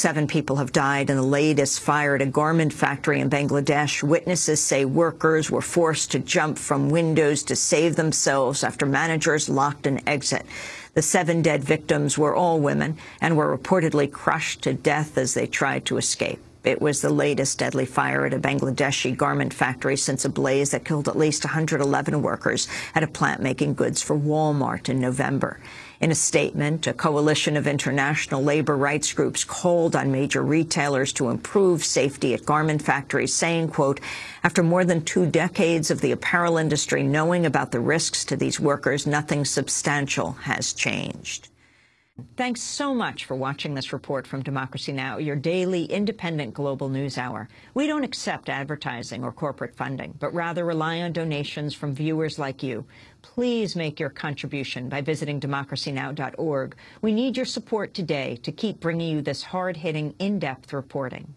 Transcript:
Seven people have died in the latest fire at a garment factory in Bangladesh. Witnesses say workers were forced to jump from windows to save themselves after managers locked an exit. The seven dead victims were all women and were reportedly crushed to death as they tried to escape. It was the latest deadly fire at a Bangladeshi garment factory since a blaze that killed at least 111 workers at a plant making goods for Walmart in November. In a statement, a coalition of international labor rights groups called on major retailers to improve safety at garment factories, saying, quote, after more than two decades of the apparel industry knowing about the risks to these workers, nothing substantial has changed. Thanks so much for watching this report from Democracy Now!, your daily independent global news hour. We don't accept advertising or corporate funding, but rather rely on donations from viewers like you. Please make your contribution by visiting democracynow.org. We need your support today to keep bringing you this hard-hitting, in-depth reporting.